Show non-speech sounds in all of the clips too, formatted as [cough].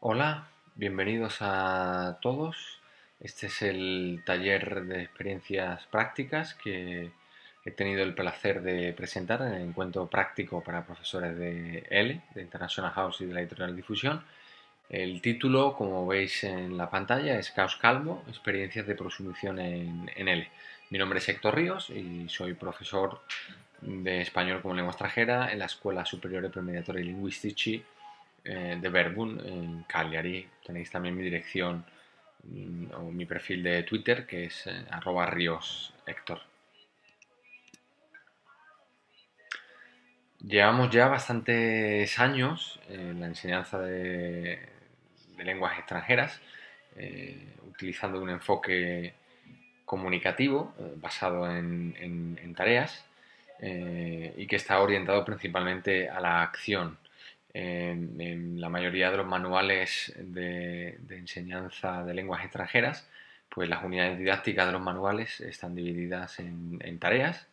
Hola, bienvenidos a todos. Este es el taller de experiencias prácticas que he tenido el placer de presentar en el encuentro práctico para profesores de L, de International House y de la editorial Difusión. El título, como veis en la pantalla, es Caos Calmo, experiencias de prosumición en, en L. Mi nombre es Héctor Ríos y soy profesor de español como lengua extranjera en la Escuela Superior de Premediatoria y Linguistici eh, de Verbun en Cagliari. Tenéis también mi dirección mm, o mi perfil de Twitter que es eh, arroba ríos Héctor. Llevamos ya bastantes años en la enseñanza de, lenguas extranjeras, eh, utilizando un enfoque comunicativo basado en, tareas y que está orientado principalmente a la acción en, la mayoría de los manuales de, enseñanza de lenguas extranjeras, pues las unidades didácticas de los manuales están divididas en, tareas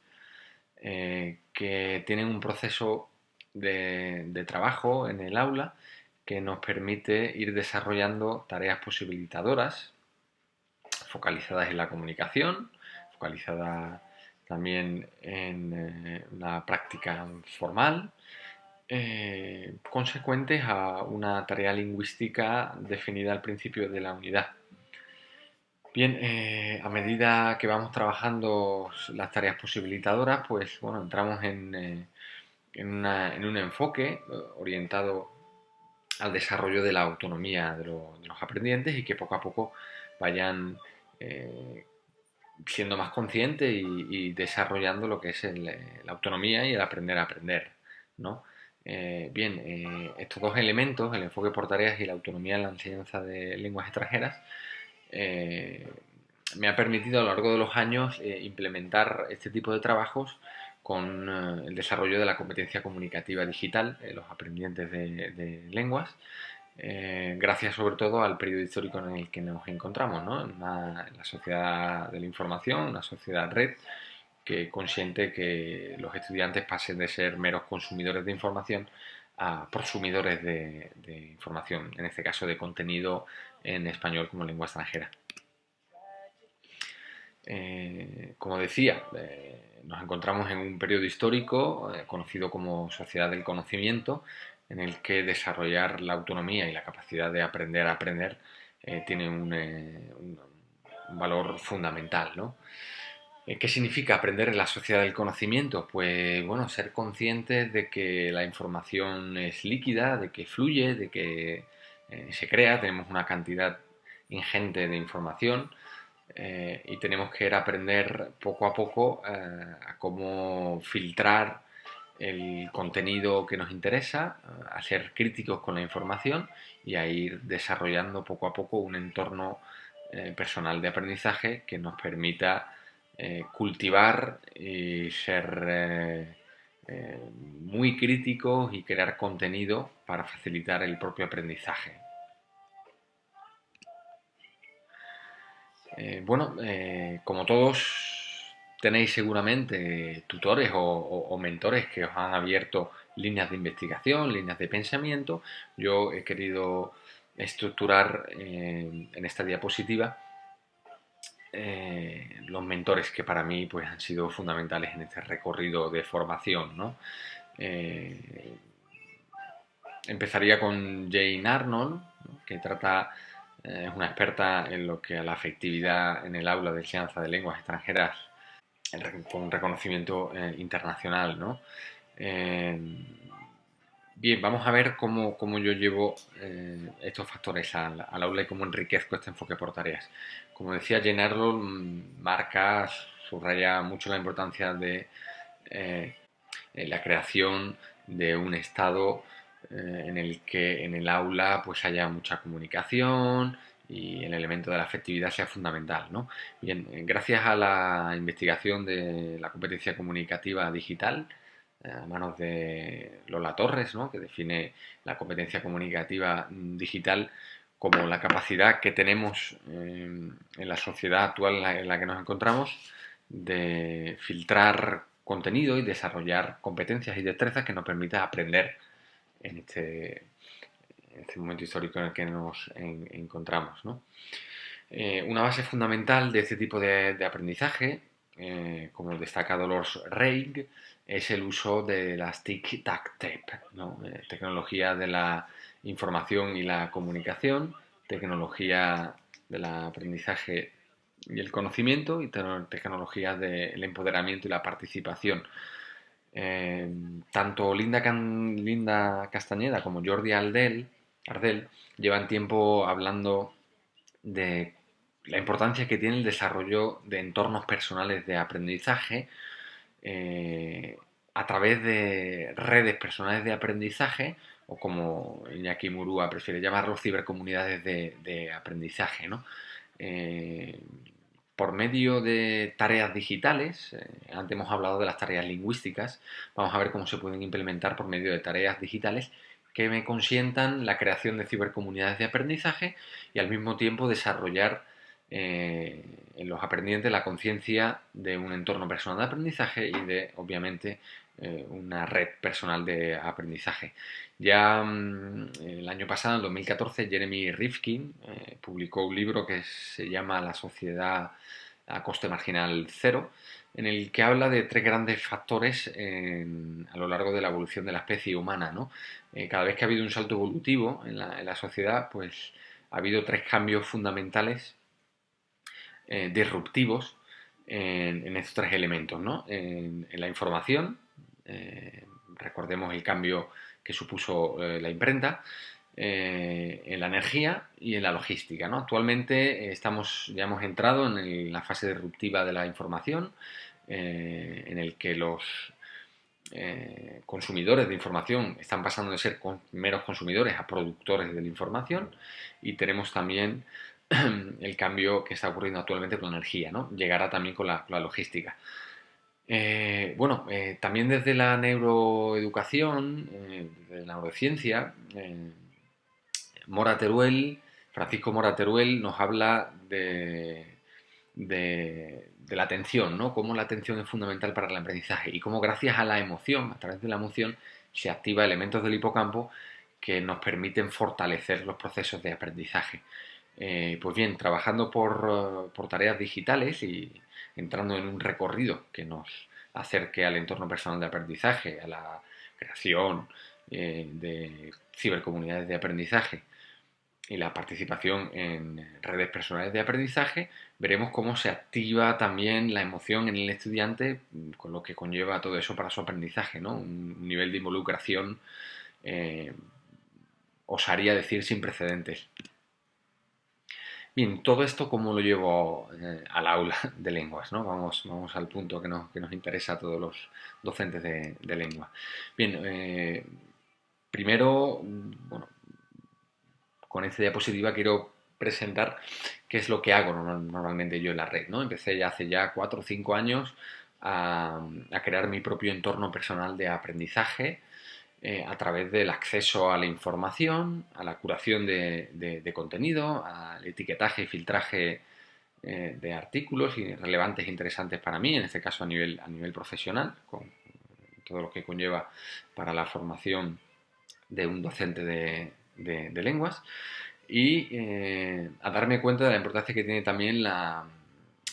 eh, que tienen un proceso de, trabajo en el aula que nos permite ir desarrollando tareas posibilitadoras focalizadas en la comunicación, focalizadas también en eh, la práctica formal, eh, consecuentes a una tarea lingüística definida al principio de la unidad. Bien, eh, a medida que vamos trabajando las tareas posibilitadoras, pues bueno, entramos en, eh, un enfoque orientado al desarrollo de la autonomía de, los aprendientes y que poco a poco vayan siendo más conscientes y, desarrollando lo que es la autonomía y el aprender a aprender, ¿no? Eh, bien, eh, estos dos elementos, el enfoque por tareas y la autonomía en la enseñanza de lenguas extranjeras, eh, me ha permitido a lo largo de los años implementar este tipo de trabajos con el desarrollo de la competencia comunicativa digital los aprendientes de, lenguas, gracias sobre todo al periodo histórico en el que nos encontramos, en, en la sociedad de la información, una sociedad red, que consiente que los estudiantes pasen de ser meros consumidores de información a prosumidores de, información, en este caso de contenido en español como lengua extranjera. Eh, como decía, eh, nos encontramos en un periodo histórico eh, conocido como sociedad del conocimiento, en el que desarrollar la autonomía y la capacidad de aprender a aprender tiene un, un, valor fundamental. ¿no? Eh, ¿Qué significa aprender en la sociedad del conocimiento? Pues bueno, ser conscientes de que la información es líquida, de que fluye, de que eh, se crea, tenemos una cantidad ingente de información eh, y tenemos que aprender poco a poco a cómo filtrar el contenido que nos interesa, a ser críticos con la información y a ir desarrollando poco a poco un entorno personal de aprendizaje que nos permita eh, cultivar y ser eh, eh, muy críticos y crear contenido para facilitar el propio aprendizaje. bueno, como todos tenéis seguramente tutores o, mentores que os han abierto líneas de investigación, líneas de pensamiento, yo he querido estructurar en esta diapositiva eh, los mentores que para mí pues, han sido fundamentales en este recorrido de formación. Eh, empezaría con Jane Arnold, que trata, eh, es una experta en lo que a la afectividad en el aula de enseñanza de lenguas extranjeras con reconocimiento internacional. ¿no? Bien, vamos a ver cómo, yo llevo estos factores al, aula y cómo enriquezco este enfoque por tareas. Como decía, llenarlo mm, marca, subraya mucho la importancia de eh, la creación de un estado eh, en el que en el aula pues haya mucha comunicación y el elemento de la afectividad sea fundamental. Bien, gracias a la investigación de la competencia comunicativa digital, a manos de Lola Torres, que define la competencia comunicativa digital como la capacidad que tenemos eh, en la sociedad actual en la, que nos encontramos de filtrar contenido y desarrollar competencias y destrezas que nos permita aprender en este, este momento histórico en el que nos encontramos. Eh, una base fundamental de este tipo de, aprendizaje, eh, como destaca Dolores Reig, es el uso de las tic-tac-tape, tecnología de la información y la comunicación, tecnología del aprendizaje y el conocimiento y tecnologías del empoderamiento y la participación. Eh, tanto Linda, Castañeda como Jordi Ardel, Ardel llevan tiempo hablando de la importancia que tiene el desarrollo de entornos personales de aprendizaje eh, a través de redes personales de aprendizaje o como Iñaki Murúa prefiere llamarlo, cibercomunidades de, aprendizaje. ¿no? Eh, por medio de tareas digitales, eh, antes hemos hablado de las tareas lingüísticas, vamos a ver cómo se pueden implementar por medio de tareas digitales que me consientan la creación de cibercomunidades de aprendizaje y al mismo tiempo desarrollar eh, en los aprendientes la conciencia de un entorno personal de aprendizaje y de, obviamente, eh, una red personal de aprendizaje. Ya mm, el año pasado, en 2014, Jeremy Rifkin eh, publicó un libro que se llama La sociedad a coste marginal cero, en el que habla de tres grandes factores a lo largo de la evolución de la especie humana. ¿no? Eh, cada vez que ha habido un salto evolutivo en la, sociedad, pues ha habido tres cambios fundamentales disruptivos en, estos tres elementos, ¿no? en la información, eh, recordemos el cambio que supuso eh, la imprenta, eh, en la energía y en la logística. Actualmente estamos, ya hemos entrado en la fase disruptiva de la información, en el que los consumidores de información están pasando de ser meros consumidores a productores de la información y tenemos también [clears throat] el cambio que está ocurriendo actualmente con la energía, ¿no? llegará también con la logística. Eh, bueno, eh, también desde la neuroeducación, eh, desde la neurociencia, Mora Teruel, Francisco Mora Teruel nos habla de, la atención, ¿no? Cómo la atención es fundamental para el aprendizaje y cómo gracias a la emoción, a través de la emoción, se activa elementos del hipocampo que nos permiten fortalecer los procesos de aprendizaje. pues bien, trabajando por, por tareas digitales y, entrando en un recorrido que nos acerque al entorno personal de aprendizaje, a la creación eh, de cibercomunidades de aprendizaje y la participación en redes personales de aprendizaje, veremos cómo se activa también la emoción en el estudiante, con lo que conlleva todo eso para su aprendizaje, ¿no? Un nivel de involucración, eh, osaría decir, sin precedentes. Bien, todo esto cómo lo llevo eh, al aula de lenguas, ¿no? Vamos, vamos al punto que nos, que nos interesa a todos los docentes de, lengua. Bien, eh, primero, bueno, con esta diapositiva quiero presentar qué es lo que hago normalmente yo en la red, ¿no? Empecé ya hace ya cuatro o cinco años a crear mi propio entorno personal de aprendizaje, eh, a través del acceso a la información, a la curación de, contenido, al etiquetaje y filtraje eh, de artículos relevantes e interesantes para mí, en este caso a nivel, a nivel profesional, con todo lo que conlleva para la formación de un docente de, lenguas, y eh, a darme cuenta de la importancia que tiene también la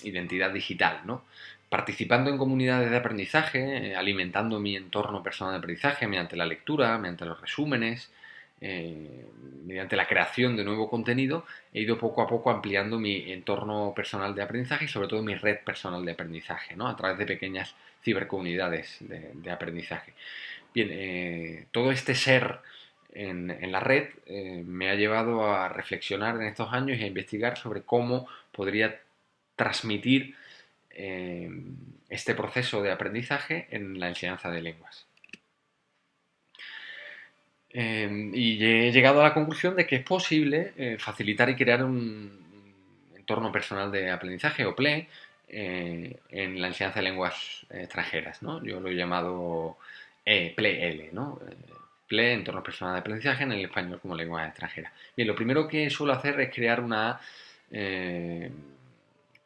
identidad digital, ¿no? Participando en comunidades de aprendizaje, eh, alimentando mi entorno personal de aprendizaje mediante la lectura, mediante los resúmenes, eh, mediante la creación de nuevo contenido, he ido poco a poco ampliando mi entorno personal de aprendizaje y sobre todo mi red personal de aprendizaje, ¿no? a través de pequeñas cibercomunidades de, aprendizaje. Bien, eh, todo este ser en, en la red me ha llevado a reflexionar en estos años y a investigar sobre cómo podría transmitir Em, este proceso de aprendizaje en la enseñanza de lenguas. Em, y he llegado a la conclusión de que es posible eh, facilitar y crear un entorno personal de aprendizaje o PLE eh, en la enseñanza de lenguas extranjeras. Yo lo he llamado eh, PLE-L, ¿no? PLE, entorno personal de aprendizaje en el español como lengua extranjera. Bien, lo primero que suelo hacer es crear una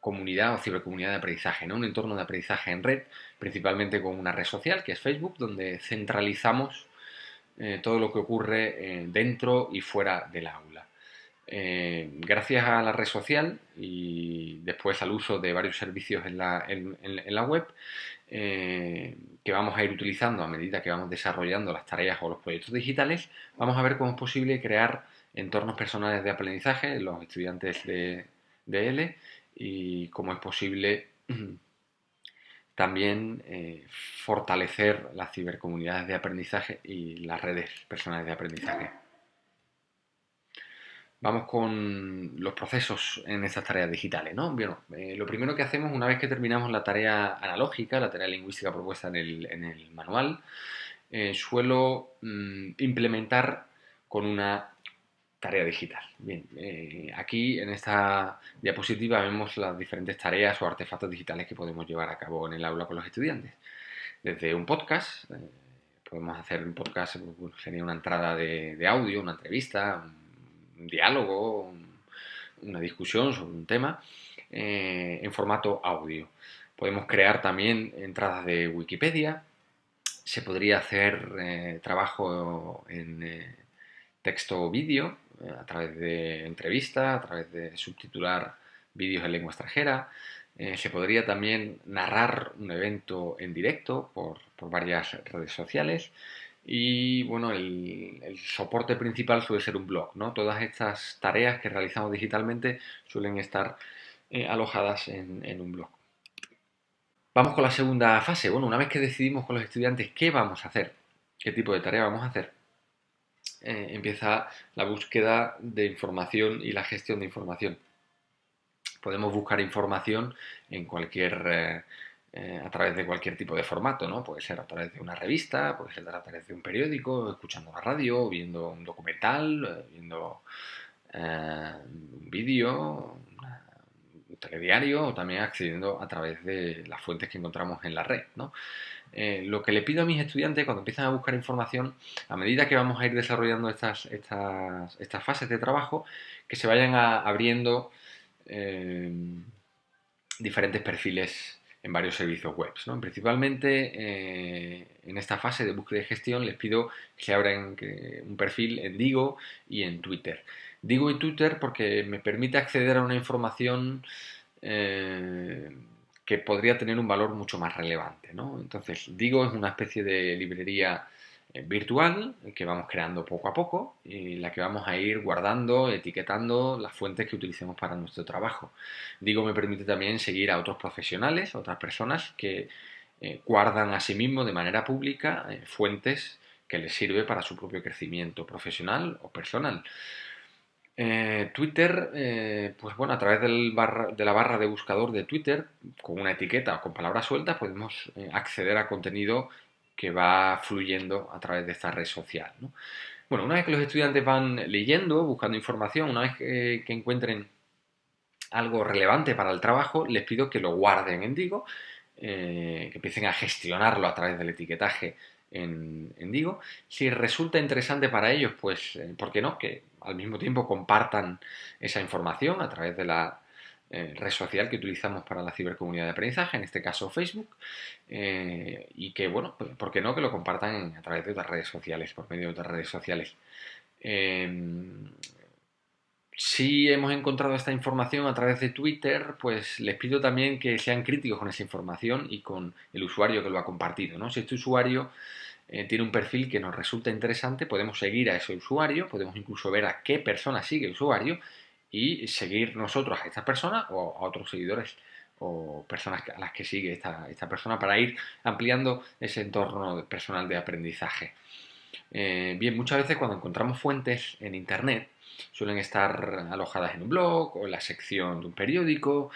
comunidad o cibercomunidad de aprendizaje, ¿no? un entorno de aprendizaje en red, principalmente con una red social que es Facebook, donde centralizamos eh, todo lo que ocurre dentro y fuera del aula. gracias a la red social y después al uso de varios servicios en la, web, que vamos a ir utilizando a medida que vamos desarrollando las tareas o los proyectos digitales, vamos a ver cómo es posible crear entornos personales de aprendizaje en los estudiantes de, de L y cómo es posible [clears throat] también eh, fortalecer las cibercomunidades de aprendizaje y las redes personales de aprendizaje. Vamos con los procesos en estas tareas digitales. ¿no? Bueno, eh, lo primero que hacemos una vez que terminamos la tarea analógica, la tarea lingüística propuesta en el, manual, eh, suelo mm, implementar con una tarea digital. Bien, eh, aquí en esta diapositiva vemos las diferentes tareas o artefactos digitales que podemos llevar a cabo en el aula con los estudiantes. Desde un podcast, eh, podemos hacer un podcast, sería una entrada de, audio, una entrevista, un, diálogo, una discusión sobre un tema eh, en formato audio. Podemos crear también entradas de Wikipedia, se podría hacer trabajo en texto o vídeo, a través de entrevistas, a través de subtitular vídeos en lengua extranjera. Eh, se podría también narrar un evento en directo por, varias redes sociales. Y bueno, el, soporte principal suele ser un blog, ¿no? Todas estas tareas que realizamos digitalmente suelen estar eh, alojadas en, en, un blog. Vamos con la segunda fase. Bueno, una vez que decidimos con los estudiantes qué vamos a hacer, qué tipo de tarea vamos a hacer, eh, empieza la búsqueda de información y la gestión de información. Podemos buscar información en cualquier, eh, eh, a través de cualquier tipo de formato, ¿no? Puede ser a través de una revista, puede ser a través de un periódico, escuchando la radio, viendo un documental, viendo un vídeo, telediario o también accediendo a través de las fuentes que encontramos en la red. Eh, lo que le pido a mis estudiantes cuando empiezan a buscar información, a medida que vamos a ir desarrollando estas, estas, fases de trabajo, que se vayan abriendo eh, diferentes perfiles en varios servicios web. Principalmente eh, en esta fase de búsqueda y gestión les pido que se abran un perfil en Digo y en Twitter. Digo y Twitter porque me permite acceder a una información que podría tener un valor mucho más relevante. ¿no? Entonces, Digo es una especie de librería eh, virtual que vamos creando poco a poco y la que vamos a ir guardando, etiquetando las fuentes que utilicemos para nuestro trabajo. Digo me permite también seguir a otros profesionales, otras personas que eh, guardan a sí mismos de manera pública eh, fuentes que les sirve para su propio crecimiento profesional o personal. Eh, Twitter, eh, pues bueno, a través de la barra de buscador de Twitter, con una etiqueta o con palabras sueltas, podemos eh, acceder a contenido que va fluyendo a través de esta red social. Bueno, una vez que los estudiantes van leyendo, buscando información, una vez que, encuentren algo relevante para el trabajo, les pido que lo guarden en Digo, que empiecen a gestionarlo a través del etiquetaje en, Digo. Si resulta interesante para ellos, pues, ¿por qué no? Que al mismo tiempo compartan esa información a través de la eh, red social que utilizamos para la cibercomunidad de aprendizaje, en este caso Facebook, eh, y que, bueno, pues, ¿por qué no que lo compartan a través de otras redes sociales, por medio de otras redes sociales? Em, si hemos encontrado esta información a través de Twitter, pues les pido también que sean críticos con esa información y con el usuario que lo ha compartido. ¿no? Si este usuario eh, tiene un perfil que nos resulta interesante, podemos seguir a ese usuario, podemos incluso ver a qué persona sigue el usuario y seguir nosotros a esta persona o a otros seguidores o personas a las que sigue esta, persona para ir ampliando ese entorno personal de aprendizaje. Eh, bien, muchas veces cuando encontramos fuentes en Internet suelen estar alojadas en un blog o en la sección de un periódico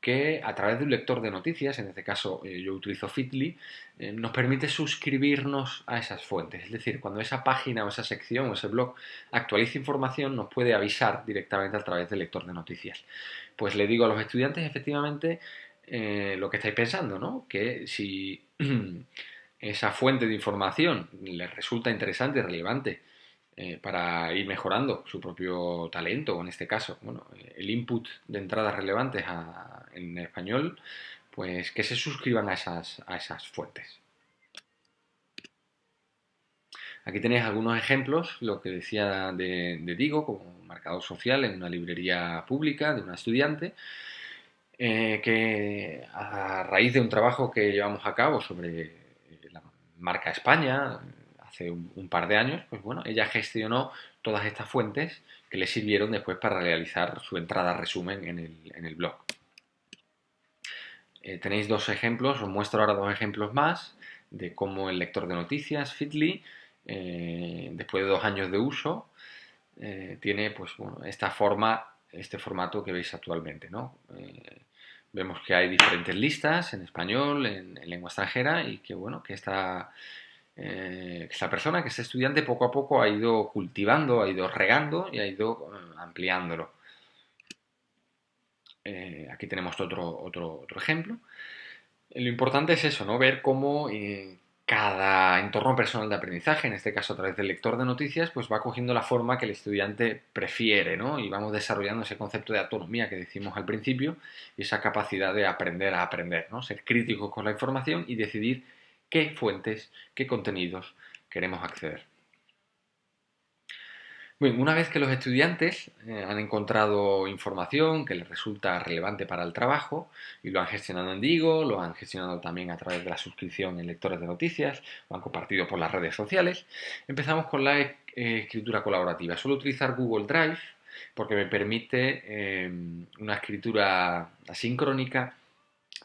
que a través de un lector de noticias, en este caso eh, yo utilizo Fitly, eh, nos permite suscribirnos a esas fuentes. Es decir, cuando esa página o esa sección o ese blog actualiza información, nos puede avisar directamente a través del lector de noticias. Pues le digo a los estudiantes efectivamente eh, lo que estáis pensando, ¿no? Que si [clears throat] esa fuente de información les resulta interesante y relevante eh, para ir mejorando su propio talento, o en este caso, bueno, el input de entradas relevantes en español, pues que se suscriban a esas, a esas fuentes. Aquí tenéis algunos ejemplos, lo que decía de, Digo, como marcador social en una librería pública de una estudiante, eh, que a raíz de un trabajo que llevamos a cabo sobre la marca España, hace un, par de años, pues bueno, ella gestionó todas estas fuentes que le sirvieron después para realizar su entrada resumen en el, blog. Eh, tenéis dos ejemplos, os muestro ahora dos ejemplos más de cómo el lector de noticias, Fitly, eh, después de dos años de uso, eh, tiene pues, bueno, esta forma, este formato que veis actualmente. ¿no? vemos que hay diferentes listas en español, en, en, lengua extranjera y que, bueno, que esta, eh, esta persona, que es estudiante, poco a poco ha ido cultivando, ha ido regando y ha ido eh, ampliándolo. Eh, aquí tenemos otro, otro, ejemplo. Lo importante es eso, ¿no? Ver cómo cada entorno personal de aprendizaje, en este caso a través del lector de noticias, pues va cogiendo la forma que el estudiante prefiere, ¿no? Y vamos desarrollando ese concepto de autonomía que decimos al principio y esa capacidad de aprender a aprender, ¿no? Ser críticos con la información y decidir qué fuentes, qué contenidos queremos acceder. Una vez que los estudiantes eh, han encontrado información que les resulta relevante para el trabajo y lo han gestionado en Digo, lo han gestionado también a través de la suscripción en lectores de noticias, lo han compartido por las redes sociales, empezamos con la eh, escritura colaborativa. Suelo utilizar Google Drive porque me permite eh, una escritura asincrónica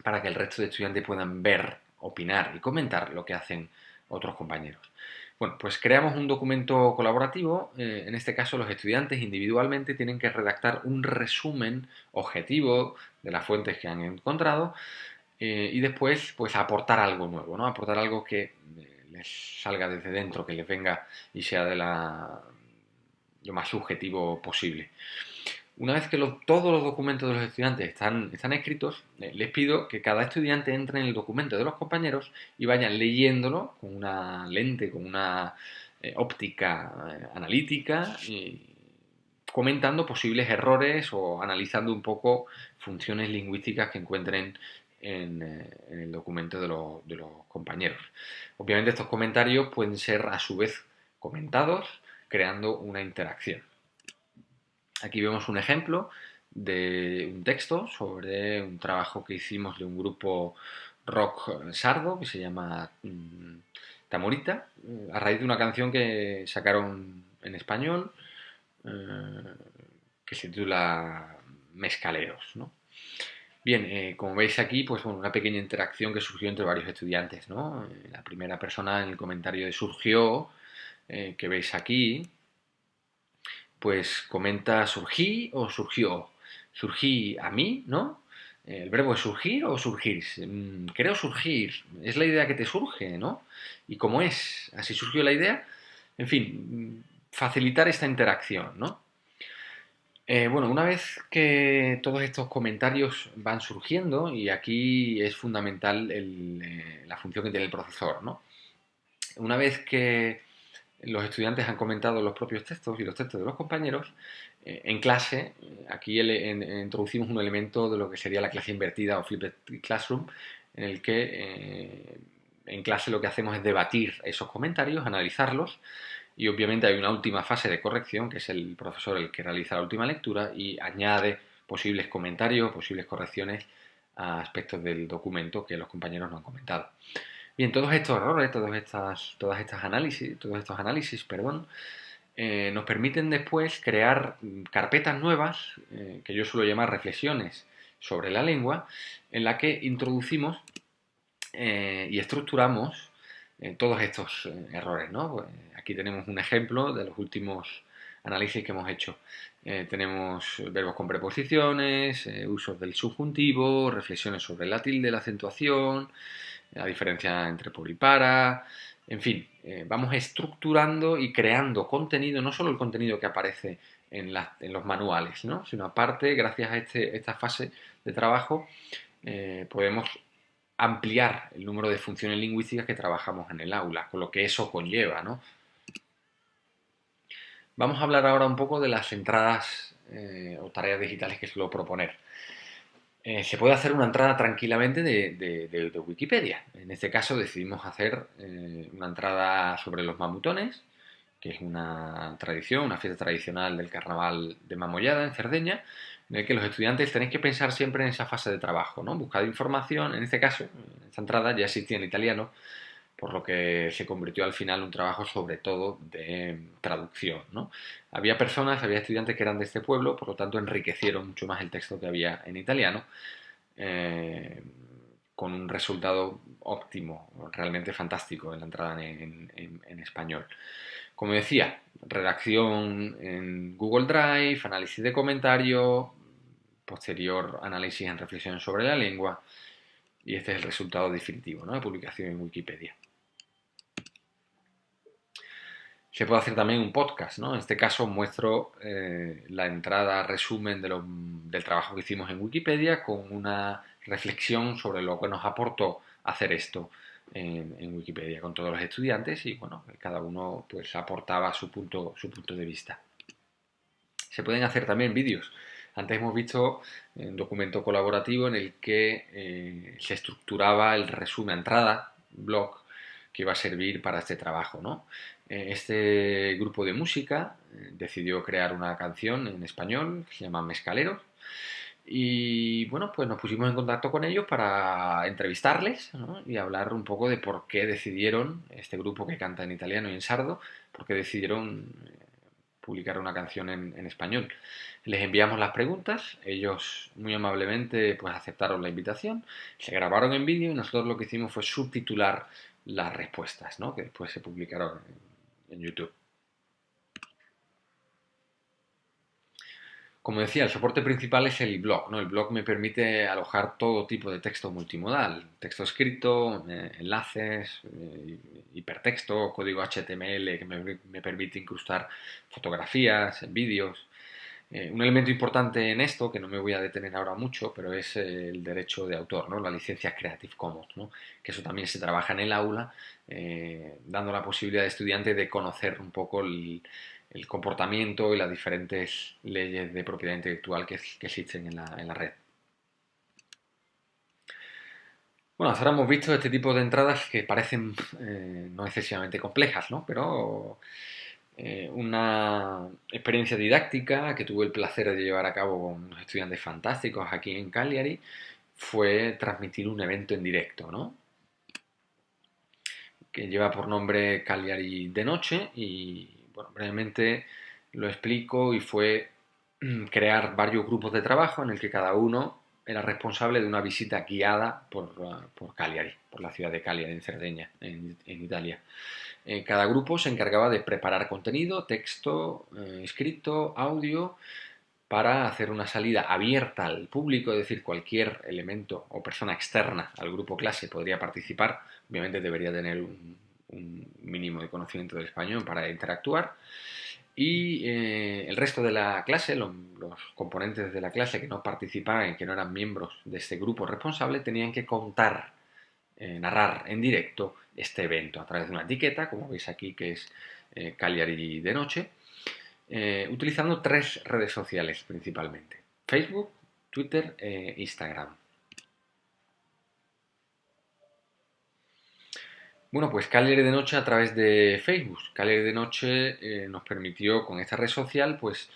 para que el resto de estudiantes puedan ver opinar y comentar lo que hacen otros compañeros. Bueno, pues creamos un documento colaborativo. Eh, en este caso, los estudiantes individualmente tienen que redactar un resumen objetivo de las fuentes que han encontrado eh, y después, pues, aportar algo nuevo, ¿no? Aportar algo que eh, les salga desde dentro, que les venga y sea de lo más subjetivo posible. Una vez que todos los documentos de los estudiantes están, están escritos, eh, les pido que cada estudiante entre en el documento de los compañeros y vayan leyéndolo con una lente, con una eh, óptica eh, analítica, comentando posibles errores o analizando un poco funciones lingüísticas que encuentren en, el documento de los compañeros. Obviamente estos comentarios pueden ser a su vez comentados, creando una interacción. Aquí vemos un ejemplo de un texto sobre un trabajo que hicimos de un grupo rock sardo que se llama mm, Tamorita, a raíz de una canción que sacaron en español eh, que se titula Mescaleros. Bien, eh, como veis aquí, pues una pequeña interacción que surgió entre varios estudiantes. Eh, la primera persona en el comentario de surgió, que veis aquí, pues comenta surgí o surgió. Surgí a mí, ¿no? El verbo es surgir o surgir. Mm, creo surgir. Es la idea que te surge, ¿no? Y como es, así surgió la idea. En fin, facilitar esta interacción, ¿no? Eh, bueno, una vez que todos estos comentarios van surgiendo, y aquí es fundamental eh, la función que tiene el profesor, ¿no? Una vez que los estudiantes han comentado los propios textos y los textos de los compañeros. Eh, en clase, aquí introducimos un elemento de lo que sería la clase invertida o flipped classroom, en el que eh, en clase lo que hacemos es debatir esos comentarios, analizarlos, y obviamente hay una última fase de corrección, que es el profesor el que realiza la última lectura y añade posibles comentarios, posibles correcciones a aspectos del documento que los compañeros no han comentado. Bien, todos estos errores, todas estas, todas estas análisis, todos estos análisis, perdón, eh, nos permiten después crear carpetas nuevas, eh, que yo suelo llamar reflexiones sobre la lengua, en la que introducimos eh, y estructuramos todos estos errores. Pues, aquí tenemos un ejemplo de los últimos análisis que hemos hecho. tenemos verbos con preposiciones, usos del subjuntivo, reflexiones sobre la tilde, la acentuación, la diferencia entre por y para, en fin, eh, vamos estructurando y creando contenido, no solo el contenido que aparece en, los manuales, ¿no? sino aparte, gracias a este, esta fase de trabajo, eh, podemos ampliar el número de funciones lingüísticas que trabajamos en el aula, con lo que eso conlleva. Vamos a hablar ahora un poco de las entradas eh, o tareas digitales que suelo proponer. Eh, se puede hacer una entrada tranquilamente de, Wikipedia. En este caso decidimos hacer eh, una entrada sobre los mamutones, que es una tradición, una fiesta tradicional del carnaval de Mamollada en Cerdeña, en el que los estudiantes tenéis que pensar siempre en esa fase de trabajo, ¿no? Buscar información, en este caso, en esta entrada ya existía en italiano, por lo que se convirtió al final un trabajo sobre todo de traducción. Había personas, había estudiantes que eran de este pueblo, por lo tanto enriquecieron mucho más el texto que había en italiano, eh, con un resultado óptimo, realmente fantástico en la entrada en, español. Como decía, redacción en Google Drive, análisis de comentarios, posterior análisis en reflexión sobre la lengua, y este es el resultado definitivo, ¿no? de publicación en Wikipedia. Se puede hacer también un podcast, ¿no? En este caso muestro eh, la entrada, resumen del trabajo que hicimos en Wikipedia con una reflexión sobre lo que nos aportó hacer esto en, Wikipedia con todos los estudiantes y bueno, cada uno pues aportaba su punto, su punto de vista. Se pueden hacer también vídeos. Antes hemos visto un documento colaborativo en el que eh, se estructuraba el resumen, entrada, blog, que iba a servir para este trabajo. ¿no? Eh, este grupo de música eh, decidió crear una canción en español que se llama. Y bueno, pues nos pusimos en contacto con ellos para entrevistarles y hablar un poco de por qué decidieron, este grupo que canta en italiano y en sardo, por qué decidieron eh, publicar una canción en, español. Les enviamos las preguntas, ellos muy amablemente pues aceptaron la invitación, se grabaron en vídeo y nosotros lo que hicimos fue subtitular las respuestas, ¿no? que después se publicaron en, YouTube. Como decía, el soporte principal es el blog. ¿no? El blog me permite alojar todo tipo de texto multimodal. Texto escrito, eh, enlaces, eh, hipertexto, código HTML que me, me permite incrustar fotografías, vídeos. Eh, un elemento importante en esto, que no me voy a detener ahora mucho, pero es el derecho de autor, ¿no? la licencia Creative Commons, ¿no? que eso también se trabaja en el aula, eh, dando la posibilidad al estudiante de conocer un poco el, comportamiento y las diferentes leyes de propiedad intelectual que, existen en la, red. Bueno, ahora hemos visto este tipo de entradas que parecen eh, no excesivamente complejas, ¿no? pero eh, una experiencia didáctica que tuve el placer de llevar a cabo con estudiantes fantásticos aquí en Cagliari fue transmitir un evento en directo, ¿no? que lleva por nombre Cagliari de noche y bueno, brevemente lo explico y fue crear varios grupos de trabajo en el que cada uno era responsable de una visita guiada por, por Cagliari, por la ciudad de Cagliari en Cerdeña, en Italia. Eh, cada grupo se encargaba de preparar contenido, texto, eh, escrito, audio, para hacer una salida abierta al público, es decir, cualquier elemento o persona externa al grupo clase podría participar, obviamente debería tener un, mínimo de conocimiento del español para interactuar, y eh, el resto de la clase, los, componentes de la clase que no participaban que no eran miembros de este grupo responsable, tenían que contar, narrar en directo este evento a través de una etiqueta, como veis aquí que es eh, Cagliari de noche, eh, utilizando tres redes sociales principalmente, Facebook, Twitter e Instagram. Bueno, pues Cagliari de Noche a través de Facebook. Cagliari de Noche eh, nos permitió con esta red social pues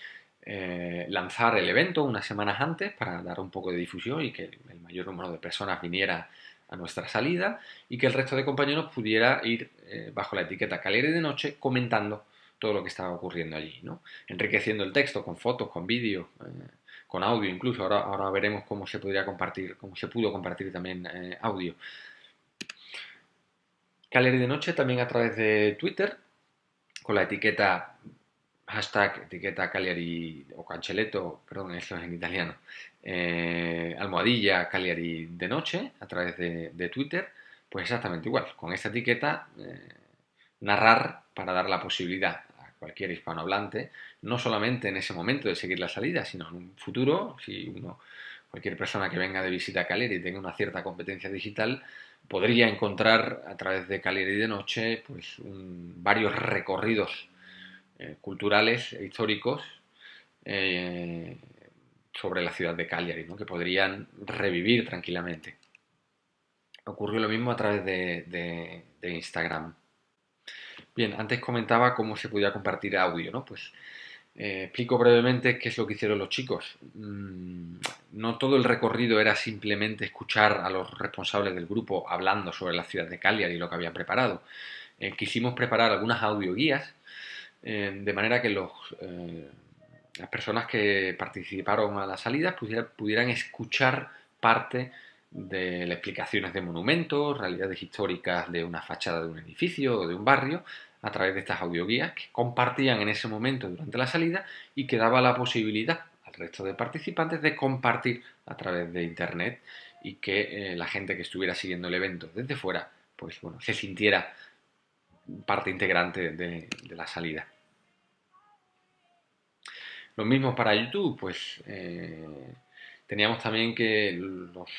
lanzar el evento unas semanas antes para dar un poco de difusión y que el mayor número de personas viniera a nuestra salida y que el resto de compañeros pudiera ir eh, bajo la etiqueta Caleri de Noche comentando todo lo que estaba ocurriendo allí, ¿no? enriqueciendo el texto con fotos, con vídeos, eh, con audio incluso. Ahora, ahora veremos cómo se podría compartir, cómo se pudo compartir también eh, audio. Caleri de Noche también a través de Twitter con la etiqueta hashtag etiqueta Cagliari o Canceletto, perdón, eso es en italiano, eh, almohadilla Cagliari de noche a través de, Twitter, pues exactamente igual, con esta etiqueta eh, narrar para dar la posibilidad a cualquier hispanohablante, no solamente en ese momento de seguir la salida, sino en un futuro, si uno, cualquier persona que venga de visita a Cagliari y tenga una cierta competencia digital, podría encontrar a través de Cagliari de noche pues varios recorridos eh, culturales e históricos eh, sobre la ciudad de Cagliari, que podrían revivir tranquilamente. Ocurrió lo mismo a través de, Instagram. Bien, antes comentaba cómo se podía compartir audio, ¿no? Pues eh, explico brevemente qué es lo que hicieron los chicos. Mm, no todo el recorrido era simplemente escuchar a los responsables del grupo hablando sobre la ciudad de Cagliari y lo que habían preparado. Quisimos preparar algunas audioguías eh, de manera que los, las personas que participaron a las salidas pudieran escuchar parte de las explicaciones de monumentos, realidades históricas de una fachada de un edificio o de un barrio, a través de estas audioguías que compartían en ese momento durante la salida y que daba la posibilidad al resto de participantes de compartir a través de internet y que eh, la gente que estuviera siguiendo el evento desde fuera pues bueno se sintiera parte integrante de, la salida. Lo mismo para YouTube, pues eh, teníamos también que los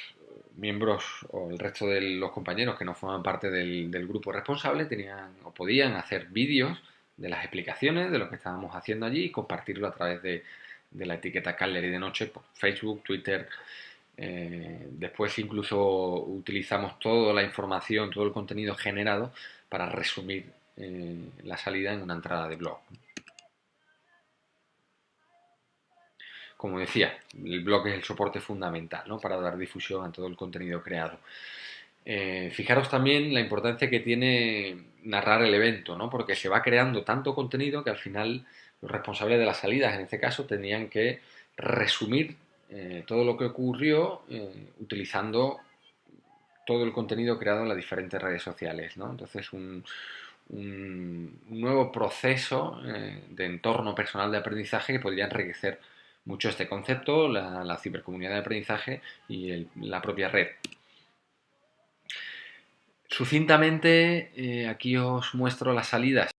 miembros o el resto de los compañeros que no forman parte del, grupo responsable tenían o podían hacer vídeos de las explicaciones de lo que estábamos haciendo allí y compartirlo a través de, la etiqueta Caller y de Noche por Facebook, Twitter. Eh, después incluso utilizamos toda la información, todo el contenido generado para resumir eh, la salida en una entrada de blog. como decía, el blog es el soporte fundamental para dar difusión a todo el contenido creado. Eh, fijaros también la importancia que tiene narrar el evento, ¿no? porque se va creando tanto contenido que al final los responsables de las salidas, en este caso, tenían que resumir eh, todo lo que ocurrió eh, utilizando todo el contenido creado en las diferentes redes sociales. Entonces, un, nuevo proceso de entorno personal de aprendizaje que podría enriquecer mucho este concepto, la, cibercomunidad de aprendizaje y la propia red. Sucintamente, eh, aquí os muestro las salidas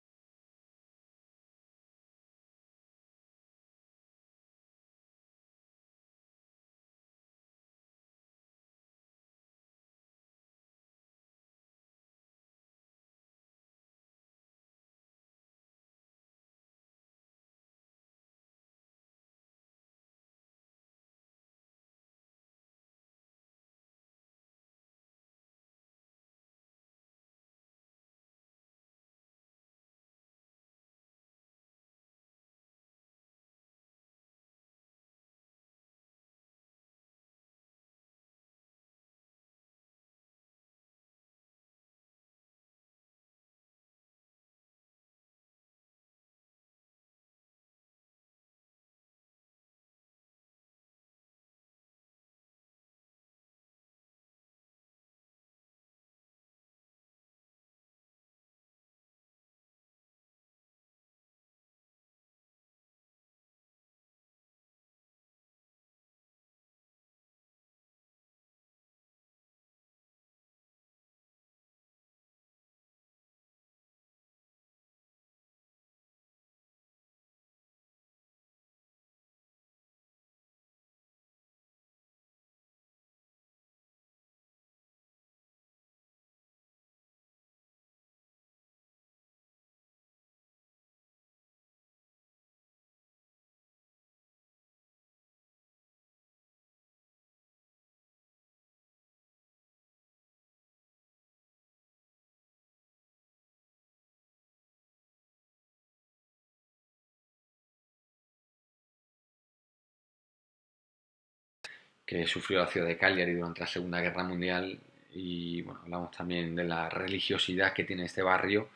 que sufrió la ciudad de Cagliari durante la Segunda Guerra Mundial y bueno, hablamos también de la religiosidad que tiene este barrio.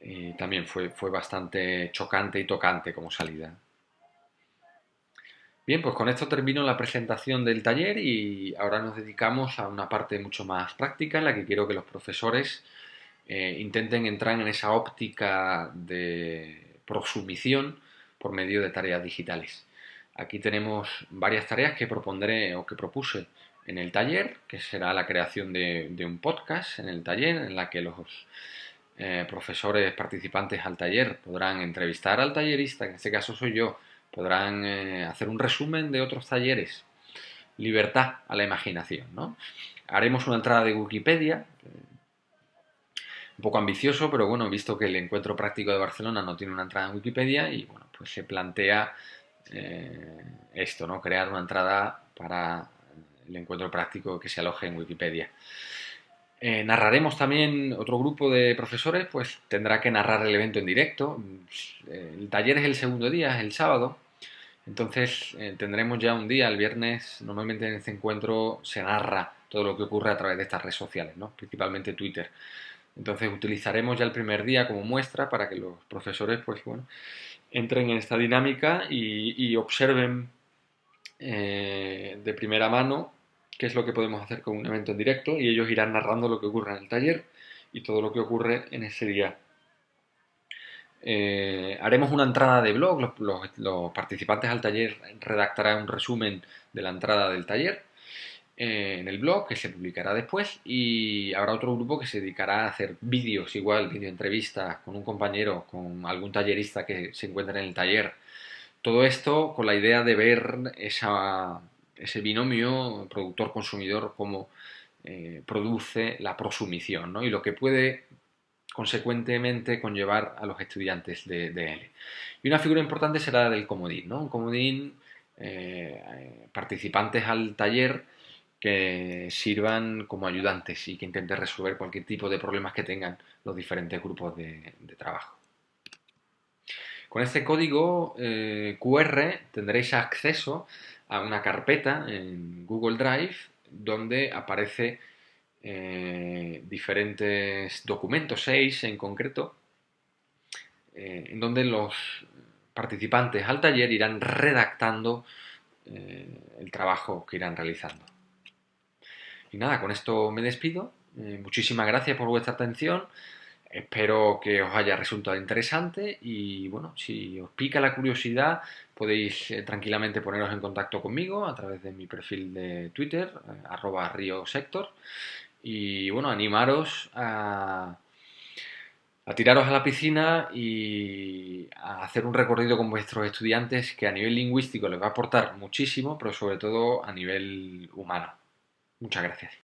Eh, también fue, fue bastante chocante y tocante como salida. Bien, pues con esto termino la presentación del taller y ahora nos dedicamos a una parte mucho más práctica en la que quiero que los profesores eh, intenten entrar en esa óptica de prosumición por medio de tareas digitales. Aquí tenemos varias tareas que propondré o que propuse en el taller, que será la creación de, un podcast en el taller, en la que los eh, profesores participantes al taller podrán entrevistar al tallerista, en este caso soy yo, podrán eh, hacer un resumen de otros talleres. Libertad a la imaginación, ¿no? Haremos una entrada de Wikipedia, un poco ambicioso, pero bueno, visto que el encuentro práctico de Barcelona no tiene una entrada en Wikipedia y bueno, pues se plantea eh, esto, ¿no? Crear una entrada para el encuentro práctico que se aloje en Wikipedia. Eh, narraremos también, otro grupo de profesores, pues tendrá que narrar el evento en directo. El taller es el segundo día, es el sábado. Entonces eh, tendremos ya un día, el viernes, normalmente en este encuentro se narra todo lo que ocurre a través de estas redes sociales, ¿no? principalmente Twitter. Entonces utilizaremos ya el primer día como muestra para que los profesores pues, bueno, entren en esta dinámica y, observen eh, de primera mano qué es lo que podemos hacer con un evento en directo y ellos irán narrando lo que ocurre en el taller y todo lo que ocurre en ese día. Eh, haremos una entrada de blog, los, participantes al taller redactarán un resumen de la entrada del taller eh, en el blog que se publicará después y habrá otro grupo que se dedicará a hacer vídeos, igual, video entrevistas con un compañero, con algún tallerista que se encuentra en el taller. Todo esto con la idea de ver ese binomio productor-consumidor, cómo eh, produce la prosumición ¿no? y lo que puede consecuentemente conllevar a los estudiantes de, él. Y una figura importante será la del comodín, ¿no? Un comodín, eh, participantes al taller que sirvan como ayudantes y que intenten resolver cualquier tipo de problemas que tengan los diferentes grupos de, trabajo. Con este código eh, QR tendréis acceso a una carpeta en Google Drive donde aparece eh, diferentes documentos, seis en concreto, eh, en donde los participantes al taller irán redactando el trabajo que irán realizando. Y nada, con esto me despido. muchísimas gracias por vuestra atención. Espero que os haya resultado interesante y bueno, si os pica la curiosidad podéis tranquilamente poneros en contacto conmigo a través de mi perfil de Twitter, arroba riosector y bueno, animaros a, a tiraros a la piscina y a hacer un recorrido con vuestros estudiantes que a nivel lingüístico les va a aportar muchísimo, pero sobre todo a nivel humano. Muchas gracias.